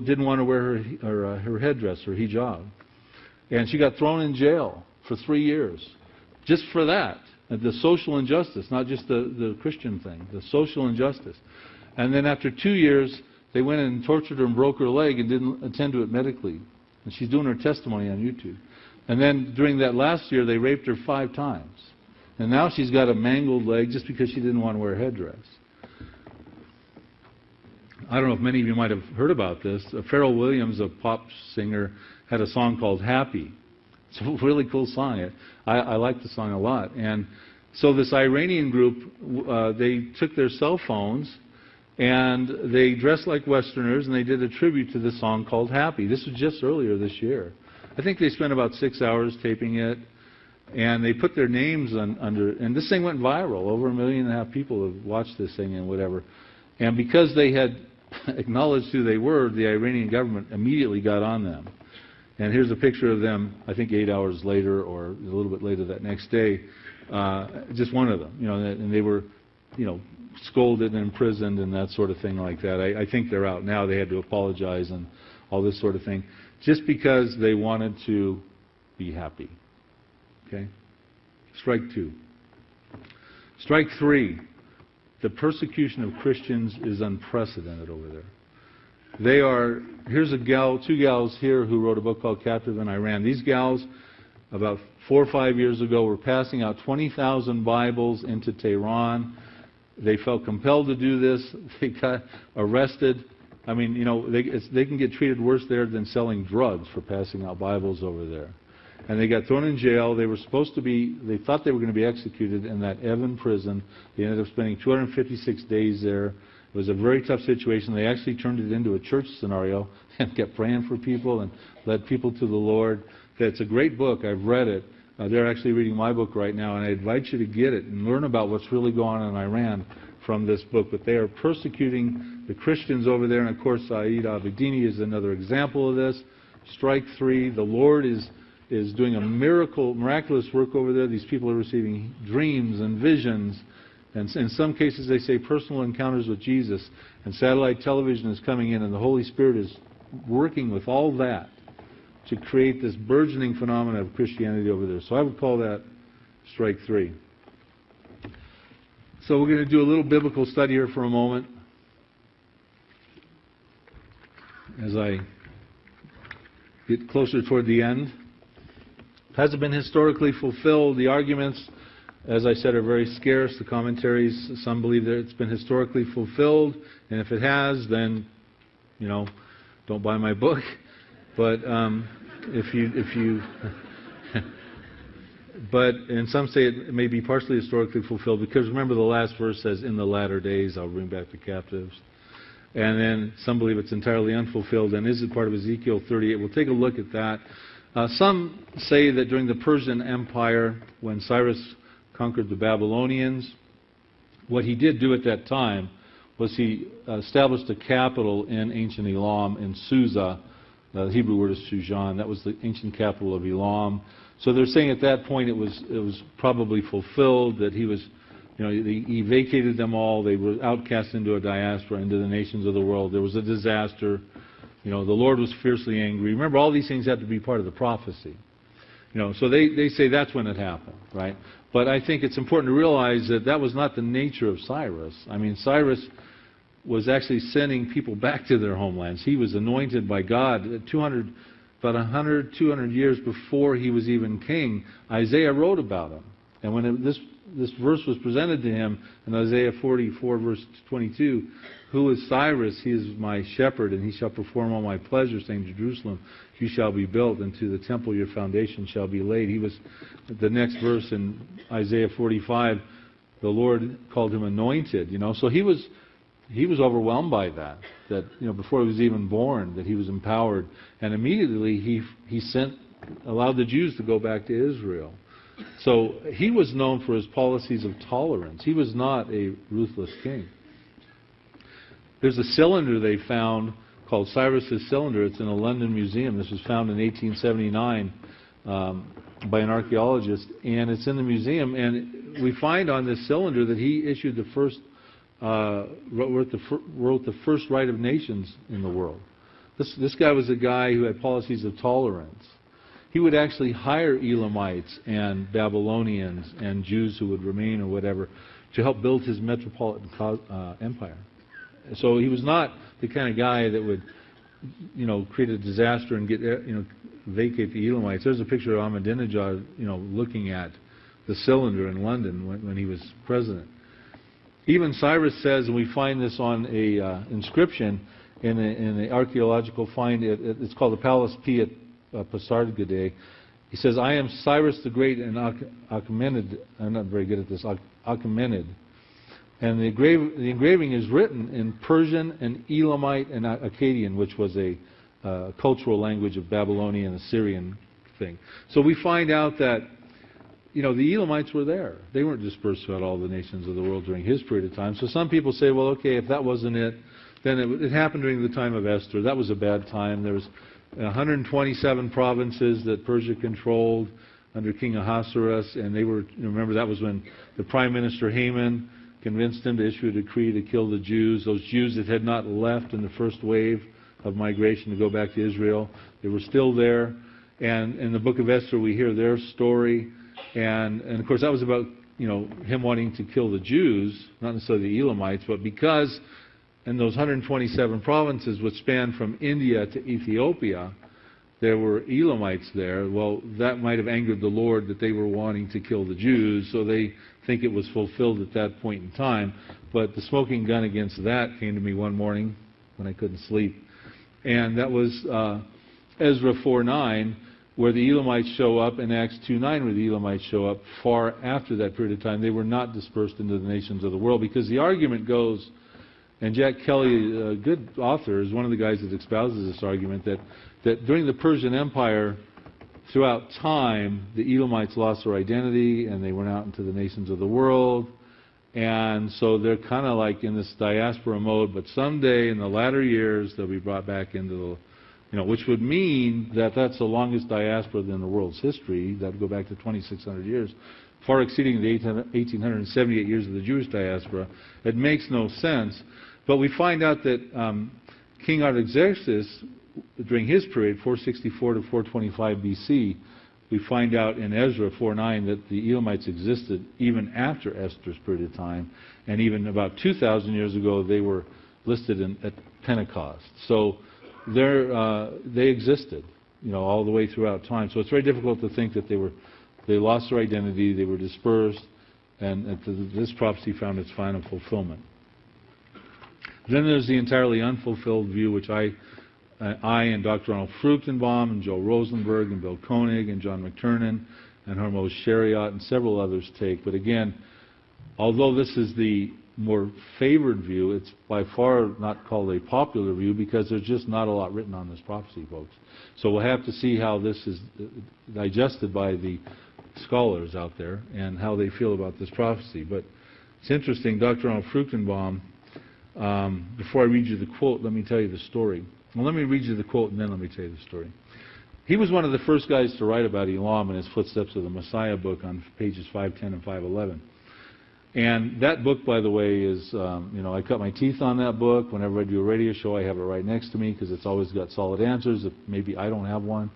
didn't want to wear her, her, uh, her headdress, her hijab. And she got thrown in jail for three years just for that. The social injustice, not just the, the Christian thing, the social injustice. And then after two years, they went and tortured her and broke her leg and didn't attend to it medically. And she's doing her testimony on YouTube. And then during that last year, they raped her five times. And now she's got a mangled leg just because she didn't want to wear a headdress. I don't know if many of you might have heard about this. Uh, Pharrell Williams, a pop singer, had a song called Happy. It's a really cool song. I, I like the song a lot. And so this Iranian group, uh, they took their cell phones and they dressed like Westerners and they did a tribute to this song called Happy. This was just earlier this year. I think they spent about six hours taping it. And they put their names on, under, and this thing went viral. Over a million and a half people have watched this thing and whatever. And because they had acknowledged who they were, the Iranian government immediately got on them. And here's a picture of them, I think eight hours later or a little bit later that next day, uh, just one of them, you know, and they were, you know, scolded and imprisoned and that sort of thing like that. I, I think they're out now. They had to apologize and all this sort of thing, just because they wanted to be happy. Okay? Strike two. Strike three the persecution of Christians is unprecedented over there. They are, here's a gal, two gals here who wrote a book called Captive in Iran. These gals, about four or five years ago, were passing out 20,000 Bibles into Tehran. They felt compelled to do this. They got arrested. I mean, you know, they, they can get treated worse there than selling drugs for passing out Bibles over there and they got thrown in jail. They were supposed to be, they thought they were going to be executed in that Evin prison. They ended up spending 256 days there. It was a very tough situation. They actually turned it into a church scenario and kept praying for people and led people to the Lord. It's a great book. I've read it. Uh, they're actually reading my book right now, and I invite you to get it and learn about what's really going on in Iran from this book. But they are persecuting the Christians over there, and of course, Saeed Abedini is another example of this. Strike three. The Lord is is doing a miracle, miraculous work over there. These people are receiving dreams and visions. And in some cases, they say personal encounters with Jesus. And satellite television is coming in, and the Holy Spirit is working with all that to create this burgeoning phenomenon of Christianity over there. So I would call that strike three. So we're going to do a little biblical study here for a moment. As I get closer toward the end. Has it been historically fulfilled? The arguments, as I said, are very scarce. The commentaries, some believe that it's been historically fulfilled, and if it has, then, you know, don't buy my book. But um, if you, if you, but and some say it may be partially historically fulfilled because remember the last verse says, "In the latter days, I'll bring back the captives." And then some believe it's entirely unfulfilled. And is it part of Ezekiel 38? We'll take a look at that. Uh, some say that during the Persian Empire, when Cyrus conquered the Babylonians, what he did do at that time was he established a capital in ancient Elam in Susa. The Hebrew word is Shushan. That was the ancient capital of Elam. So they're saying at that point it was it was probably fulfilled that he was, you know, he, he vacated them all. They were outcast into a diaspora, into the nations of the world. There was a disaster. You know, the Lord was fiercely angry. Remember, all these things have to be part of the prophecy. You know, so they, they say that's when it happened, right? But I think it's important to realize that that was not the nature of Cyrus. I mean, Cyrus was actually sending people back to their homelands. He was anointed by God 200, about 100, 200 years before he was even king. Isaiah wrote about him. And when it, this, this verse was presented to him in Isaiah 44, verse 22, who is Cyrus? He is my shepherd, and he shall perform all my pleasures, saying to Jerusalem, You shall be built, and to the temple your foundation shall be laid. He was, the next verse in Isaiah 45, the Lord called him anointed, you know. So he was, he was overwhelmed by that. That you know, before he was even born, that he was empowered, and immediately he he sent allowed the Jews to go back to Israel. So he was known for his policies of tolerance. He was not a ruthless king. There's a cylinder they found called Cyrus's cylinder. It's in a London museum. This was found in 1879 um, by an archaeologist, and it's in the museum. And we find on this cylinder that he issued the first, uh, wrote, the fir- wrote the first right of nations in the world. This, this guy was a guy who had policies of tolerance. He would actually hire Elamites and Babylonians and Jews who would remain or whatever to help build his metropolitan uh, empire. So he was not the kind of guy that would, you know, create a disaster and get, you know, vacate the Elamites. There's a picture of Ahmadinejad, you know, looking at the cylinder in London when, when he was president. Even Cyrus says, and we find this on a uh, inscription in, a, in the archaeological find. It, it, it's called the Palace P at uh, Pasargadae. He says, "I am Cyrus the Great and Achaemenid." I'm not very good at this. Achaemenid. And the, the, engraving is written in Persian and Elamite and Akkadian, which was a uh, cultural language of Babylonian Assyrian thing. So we find out that, you know, the Elamites were there. They weren't dispersed throughout all the nations of the world during his period of time. So some people say, well, okay, if that wasn't it, then it, it happened during the time of Esther. That was a bad time. There was 127 provinces that Persia controlled under King Ahasuerus, and they were, remember, that was when the Prime Minister Haman convinced him to issue a decree to kill the Jews, those Jews that had not left in the first wave of migration to go back to Israel. They were still there. And in the book of Esther, we hear their story. And, and of course, that was about you know him wanting to kill the Jews, not necessarily the Elamites, but because in those 127 provinces, which span from India to Ethiopia, there were Elamites there. Well, that might have angered the Lord that they were wanting to kill the Jews, so they think it was fulfilled at that point in time. But the smoking gun against that came to me one morning when I couldn't sleep. And that was uh, Ezra 4.9, where the Elamites show up, and Acts 2.9, where the Elamites show up far after that period of time. They were not dispersed into the nations of the world, because the argument goes, and Jack Kelly, a good author, is one of the guys that espouses this argument, that, that during the Persian Empire, throughout time, the Elamites lost their identity and they went out into the nations of the world. And so they're kind of like in this diaspora mode, but someday in the latter years they'll be brought back into the, you know, which would mean that that's the longest diaspora in the world's history. That would go back to 2,600 years, far exceeding the 1,878 years of the Jewish diaspora. It makes no sense. But we find out that um, King Artaxerxes during his period, 464 to 425 BC, we find out in Ezra 4:9 that the Elamites existed even after Esther's period of time, and even about 2,000 years ago they were listed in, at Pentecost. So uh, they existed, you know, all the way throughout time. So it's very difficult to think that they were they lost their identity, they were dispersed, and this prophecy found its final fulfillment. Then there's the entirely unfulfilled view, which I I and Dr. Arnold Fruchtenbaum and Joel Rosenberg and Bill Koenig and John McTernan and Hormoz Shariat and several others take. But again, although this is the more favored view, it's by far not called a popular view because there's just not a lot written on this prophecy, folks. So we'll have to see how this is uh, digested by the scholars out there and how they feel about this prophecy. But it's interesting, Dr. Arnold Fruchtenbaum, um, before I read you the quote, let me tell you the story. Well, let me read you the quote and then let me tell you the story. He was one of the first guys to write about Elam in his Footsteps of the Messiah book on pages 510 and 511. And that book, by the way, is, um, you know, I cut my teeth on that book. Whenever I do a radio show, I have it right next to me because it's always got solid answers. If maybe I don't have one.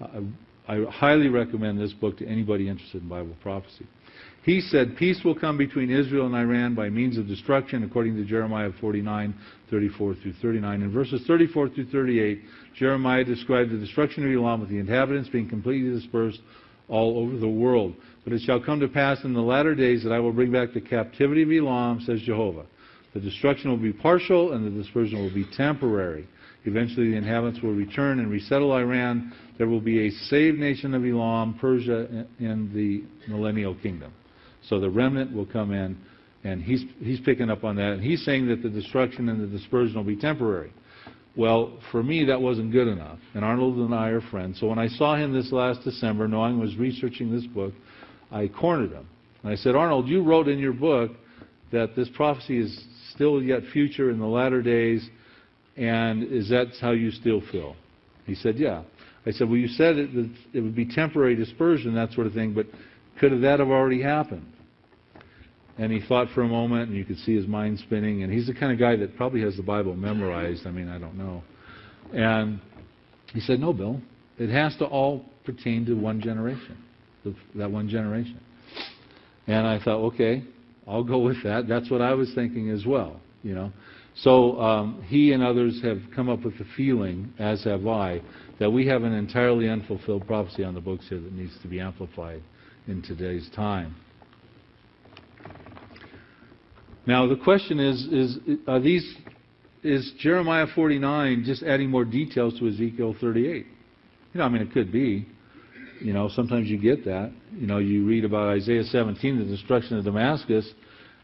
I, I highly recommend this book to anybody interested in Bible prophecy. He said, Peace will come between Israel and Iran by means of destruction, according to Jeremiah 49, 34 through 39. In verses 34 through 38, Jeremiah described the destruction of Elam with the inhabitants being completely dispersed all over the world. But it shall come to pass in the latter days that I will bring back the captivity of Elam, says Jehovah. The destruction will be partial and the dispersion will be temporary. Eventually the inhabitants will return and resettle Iran. There will be a saved nation of Elam, Persia, and the millennial kingdom. So the remnant will come in And he's, he's picking up on that. And he's saying that the destruction and the dispersion will be temporary. Well, for me, that wasn't good enough. And Arnold and I are friends. So when I saw him this last December, knowing I was researching this book, I cornered him. And I said, Arnold, you wrote in your book that this prophecy is still yet future in the latter days, and is that how you still feel? He said, yeah. I said, well, you said it, it would be temporary dispersion, that sort of thing, but could that have already happened? And he thought for a moment, and you could see his mind spinning. And he's the kind of guy that probably has the Bible memorized. I mean, I don't know. And he said, No, Bill. It has to all pertain to one generation, that one generation. And I thought, okay, I'll go with that. That's what I was thinking as well, you know. So um, he and others have come up with the feeling, as have I, that we have an entirely unfulfilled prophecy on the books here that needs to be amplified in today's time. Now the question is, is are these, is Jeremiah 49 just adding more details to Ezekiel 38? You know, I mean, it could be. You know, sometimes you get that. You know, you read about Isaiah 17, the destruction of Damascus,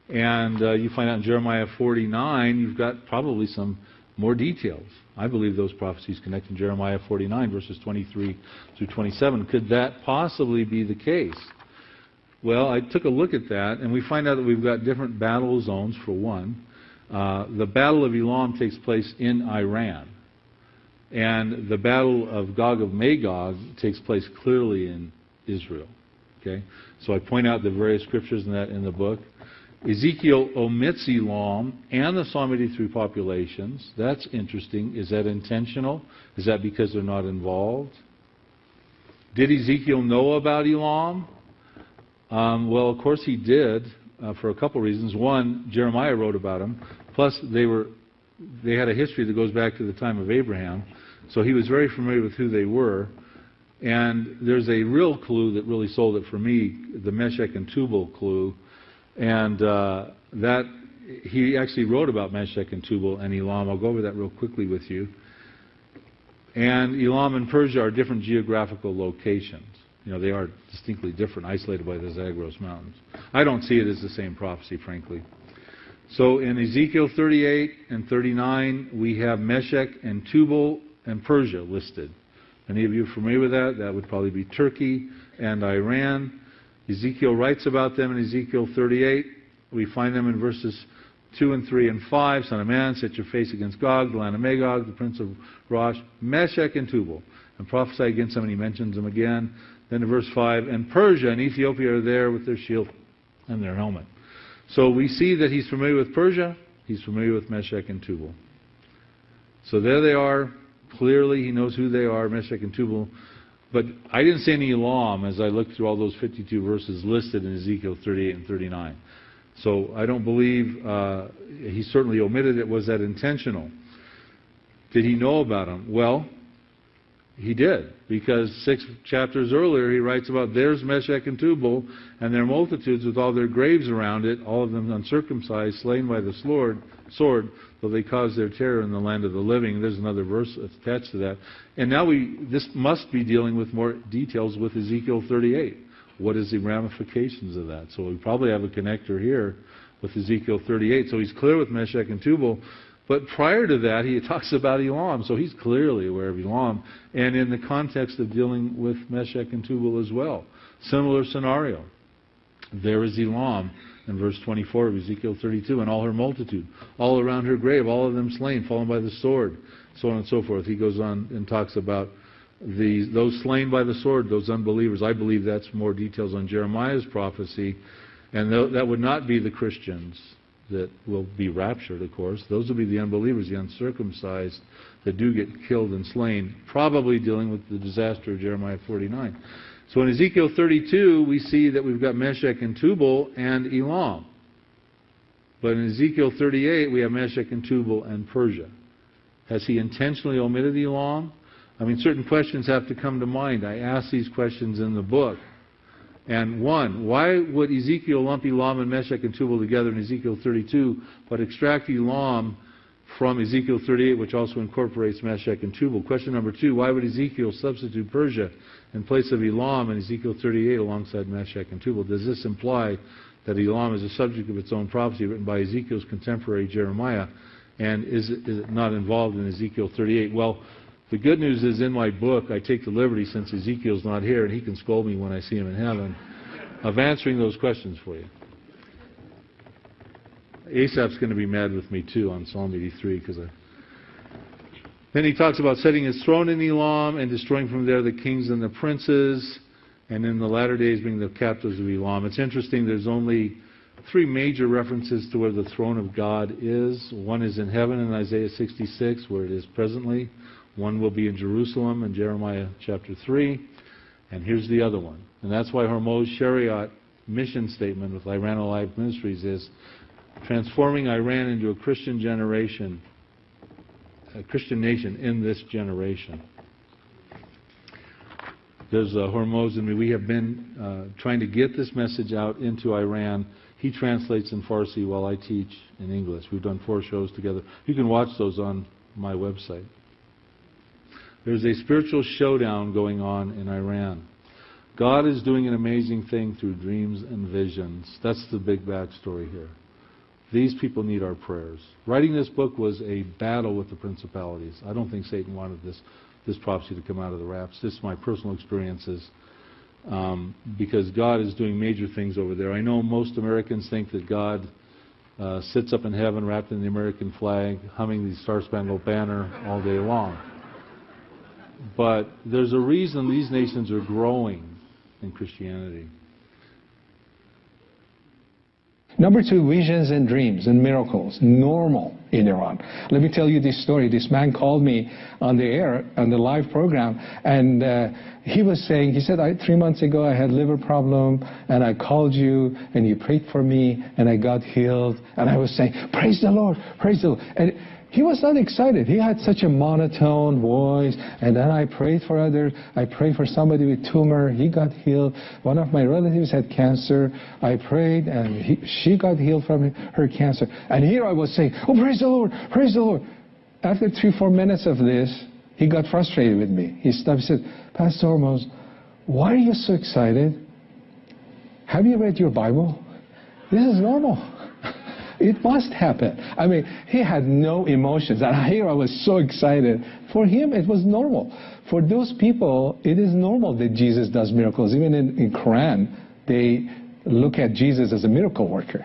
and uh, you find out in Jeremiah 49, you've got probably some more details. I believe those prophecies connect in Jeremiah 49, verses 23 through 27. Could that possibly be the case? Well, I took a look at that, and we find out that we've got different battle zones, for one. Uh, the Battle of Elam takes place in Iran. And the Battle of Gog of Magog takes place clearly in Israel. Okay? So I point out the various scriptures in that in the book. Ezekiel omits Elam and the Psalm 83 populations. That's interesting. Is that intentional? Is that because they're not involved? Did Ezekiel know about Elam? Um, well, of course he did uh, for a couple reasons. One, Jeremiah wrote about them. Plus, they were they had a history that goes back to the time of Abraham, so he was very familiar with who they were. And there's a real clue that really sold it for me, the Meshech and Tubal clue, and uh, that he actually wrote about Meshech and Tubal and Elam. I'll go over that real quickly with you. And Elam and Persia are different geographical locations. You know, they are distinctly different, isolated by the Zagros Mountains. I don't see it as the same prophecy, frankly. So in Ezekiel 38 and 39, we have Meshech and Tubal and Persia listed. Any of you familiar with that? That would probably be Turkey and Iran. Ezekiel writes about them in Ezekiel 38. We find them in verses 2 and 3 and 5. Son of man, set your face against Gog, the land of Magog, the prince of Rosh, Meshech and Tubal, and prophesy against them, and he mentions them again. Then in verse 5, and Persia and Ethiopia are there with their shield and their helmet. So we see that he's familiar with Persia, he's familiar with Meshech and Tubal. So there they are. Clearly, he knows who they are, Meshech and Tubal. But I didn't see any Elam as I looked through all those 52 verses listed in Ezekiel 38 and 39. So I don't believe uh, he certainly omitted it. Was that intentional? Did he know about them? Well, he did, because six chapters earlier he writes about there's Meshech and Tubal and their multitudes with all their graves around it, all of them uncircumcised, slain by the sword, sword, though they caused their terror in the land of the living. There's another verse attached to that. And now we this must be dealing with more details with Ezekiel 38. What is the ramifications of that? So we probably have a connector here with Ezekiel 38. So he's clear with Meshech and Tubal. But prior to that, he talks about Elam, so he's clearly aware of Elam, and in the context of dealing with Meshech and Tubal as well. Similar scenario. There is Elam in verse 24 of Ezekiel 32, and all her multitude, all around her grave, all of them slain, fallen by the sword, so on and so forth. He goes on and talks about the, those slain by the sword, those unbelievers. I believe that's more details on Jeremiah's prophecy, and that would not be the Christians that will be raptured, of course. Those will be the unbelievers, the uncircumcised, that do get killed and slain, probably dealing with the disaster of Jeremiah 49. So in Ezekiel 32, we see that we've got Meshech and Tubal and Elam. But in Ezekiel 38, we have Meshech and Tubal and Persia. Has he intentionally omitted Elam? I mean, certain questions have to come to mind. I ask these questions in the book. And one, why would Ezekiel lump Elam and Meshech and Tubal together in Ezekiel 32, but extract Elam from Ezekiel 38, which also incorporates Meshech and Tubal? Question number two, why would Ezekiel substitute Persia in place of Elam in Ezekiel 38 alongside Meshech and Tubal? Does this imply that Elam is a subject of its own prophecy written by Ezekiel's contemporary Jeremiah, and is it, is it not involved in Ezekiel 38? Well, the good news is in my book, I take the liberty, since Ezekiel's not here, and he can scold me when I see him in heaven, of answering those questions for you. Asaph's going to be mad with me too on Psalm 83 because I. Then he talks about setting his throne in Elam and destroying from there the kings and the princes, and in the latter days being the captives of Elam. It's interesting. There's only three major references to where the throne of God is. One is in heaven in Isaiah 66, where it is presently. One will be in Jerusalem in Jeremiah chapter 3. And here's the other one. And that's why Hormoz Shariat mission statement with Iran Alive Ministries is transforming Iran into a Christian generation, a Christian nation in this generation. There's a Hormoz in me. We have been uh, trying to get this message out into Iran. He translates in Farsi while I teach in English. We've done four shows together. You can watch those on my website. There's a spiritual showdown going on in Iran. God is doing an amazing thing through dreams and visions. That's the big backstory here. These people need our prayers. Writing this book was a battle with the principalities. I don't think Satan wanted this, this prophecy to come out of the wraps. This is my personal experiences. Um, because God is doing major things over there. I know most Americans think that God uh, sits up in heaven wrapped in the American flag, humming the Star Spangled Banner all day long. But there's a reason these nations are growing in Christianity. Number two, visions and dreams and miracles, normal in Iran. Let me tell you this story. This man called me on the air, on the live program, and uh, he was saying, he said, three months ago I had liver problem, and I called you, and you prayed for me, and I got healed. And I was saying, praise the Lord, praise the Lord. And he was not excited. He had such a monotone voice. And then I prayed for others. I prayed for somebody with tumor. He got healed. One of my relatives had cancer. I prayed, and he, she got healed from her cancer. And here I was saying, oh, praise the Lord, praise the Lord. After three, four minutes of this, he got frustrated with me. He stopped. He said, Pastor Hormoz, why are you so excited? Have you read your Bible? This is normal. It must happen. I mean, he had no emotions. And here I was so excited. For him, it was normal. For those people, it is normal that Jesus does miracles. Even in, in Quran, they look at Jesus as a miracle worker.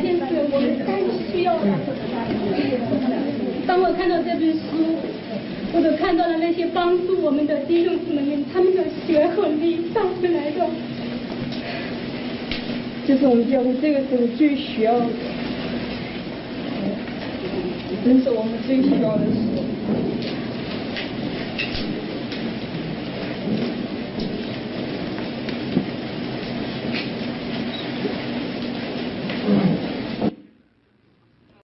这是我们最需要的当我看到这本书我就看到了那些帮助我们的弟兄姊妹们他们的血和泪上回来的这是我们教会这个时候最需要的真是我们最需要的